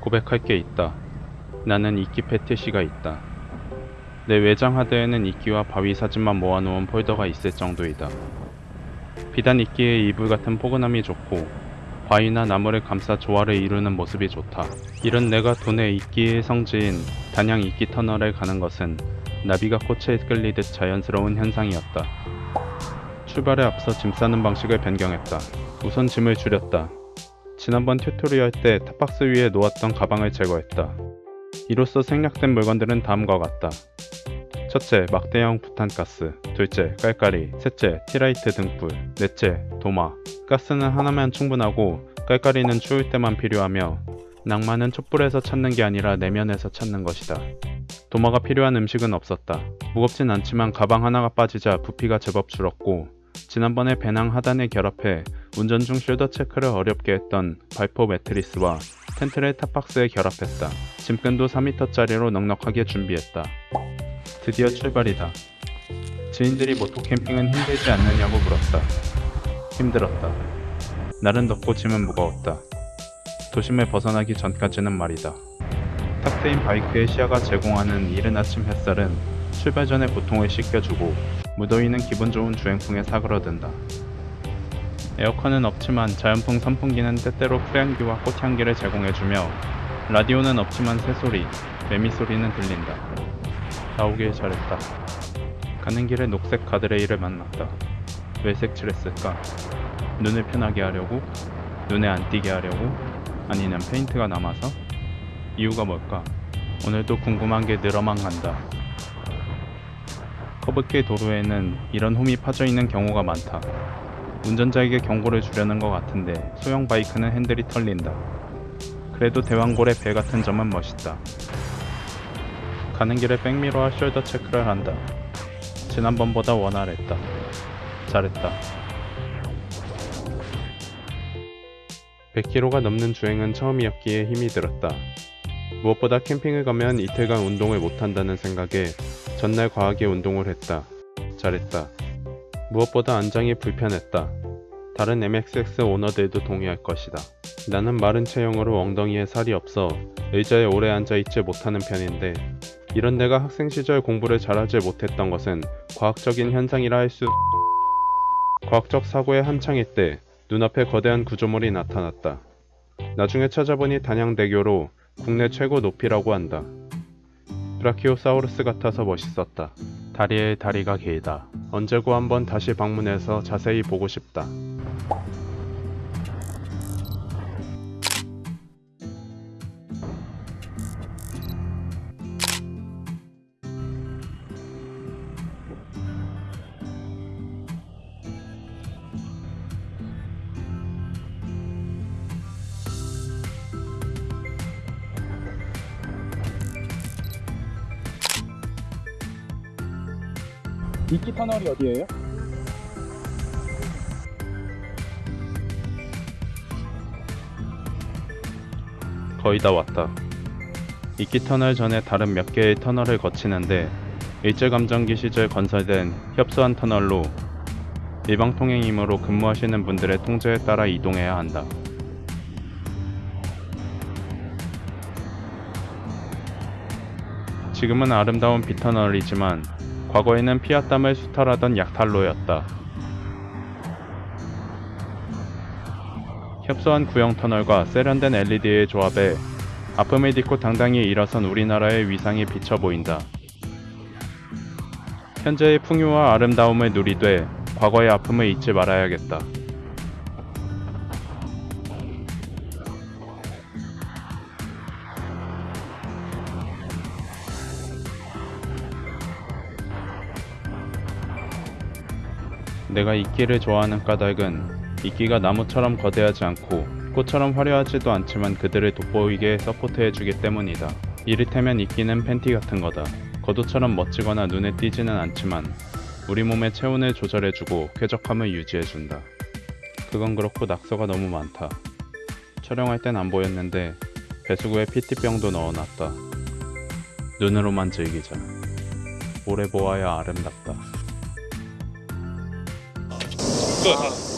고백할 게 있다. 나는 이끼 패티시가 있다. 내 외장 하드에는 이끼와 바위 사진만 모아놓은 폴더가 있을 정도이다. 비단 이끼의 이불 같은 포근함이 좋고 바위나 나무를 감싸 조화를 이루는 모습이 좋다. 이런 내가 돈의 이끼의 성지인 단양 이끼 터널에 가는 것은 나비가 꽃에 끌리듯 자연스러운 현상이었다. 출발에 앞서 짐 싸는 방식을 변경했다. 우선 짐을 줄였다. 지난번 tutorial 때 top box 위에 놓았던 가방을 제거했다. 이로써 생략된 물건들은 다음과 같다. 첫째, 막대형 부탄가스. 둘째, 깔깔이. 셋째, tealight 등불. 넷째, 도마. 가스는 하나면 충분하고 깔깔이는 추울 때만 필요하며 낭만은 촛불에서 찾는 게 아니라 내면에서 찾는 것이다. 도마가 필요한 음식은 없었다. 무겁진 않지만 가방 하나가 빠지자 부피가 제법 줄었고 지난번에 배낭 하단에 결합해 운전 중 shoulder check를 어렵게 했던 발포 매트리스와 텐트를 top box에 결합했다. 짐끈도 4m짜리로 넉넉하게 준비했다. 드디어 출발이다. 지인들이 moto camping은 힘들지 않느냐고 물었다. 힘들었다. 날은 덥고 짐은 무거웠다. 도심을 벗어나기 전까지는 말이다. 탁 트인 바이크의 시야가 제공하는 이른 아침 햇살은 출발 전에 고통을 씻겨주고 무더위는 기분 좋은 주행풍에 사그러든다. 에어컨은 없지만 자연풍 선풍기는 때때로 풀향기와 꽃향기를 제공해주며 라디오는 없지만 새소리, 매미 소리는 들린다. 다 오길 잘했다. 가는 길에 녹색 가드레일을 만났다. 왜 색칠했을까? 눈을 편하게 하려고? 눈에 안 띄게 하려고? 아니면 페인트가 남아서? 이유가 뭘까? 오늘도 궁금한 게 늘어만 간다. 커브길 도로에는 이런 홈이 파져 있는 경우가 많다. 운전자에게 경고를 주려는 것 같은데 소형 바이크는 핸들이 털린다. 그래도 대왕골의 배 같은 점은 멋있다. 가는 길에 백미러와 숄더 체크를 한다. 지난번보다 원활했다. 잘했다. 100km가 넘는 주행은 처음이었기에 힘이 들었다. 무엇보다 캠핑을 가면 이틀간 운동을 못한다는 생각에 전날 과하게 운동을 했다. 잘했다. 무엇보다 안장이 불편했다. 다른 MXX 오너들도 동의할 것이다. 나는 마른 체형으로 엉덩이에 살이 없어 의자에 오래 앉아 있지 못하는 편인데 이런 내가 학생 시절 공부를 잘하지 못했던 것은 과학적인 현상이라 할 수... 과학적 사고에 한창일 때 눈앞에 거대한 구조물이 나타났다. 나중에 찾아보니 단양대교로 국내 최고 높이라고 한다. 브라키오사우루스 같아서 멋있었다. 다리에 다리가 길다. 언제고 한번 다시 방문해서 자세히 보고 싶다. 이끼 터널이 어디예요? 거의 다 왔다. 이끼 터널 전에 다른 몇 개의 터널을 거치는데 일제감정기 시절 건설된 협소한 터널로 일방 통행이므로 근무하시는 분들의 통제에 따라 이동해야 한다. 지금은 아름다운 비터널이지만 과거에는 피와 땀을 수탈하던 약탈로였다. 협소한 구형 터널과 세련된 LED의 조합에 아픔을 딛고 당당히 일어선 우리나라의 위상이 비쳐 보인다. 현재의 풍요와 아름다움을 누리되 과거의 아픔을 잊지 말아야겠다. 내가 이끼를 좋아하는 까닭은 이끼가 나무처럼 거대하지 않고 꽃처럼 화려하지도 않지만 그들을 돋보이게 서포트해주기 때문이다. 이를테면 이끼는 팬티 같은 거다. 겉옷처럼 멋지거나 눈에 띄지는 않지만 우리 몸의 체온을 조절해주고 쾌적함을 유지해준다. 그건 그렇고 낙서가 너무 많다. 촬영할 땐 안 보였는데 배수구에 PT병도 넣어놨다. 눈으로만 즐기자. 오래 보아야 아름답다. 끝.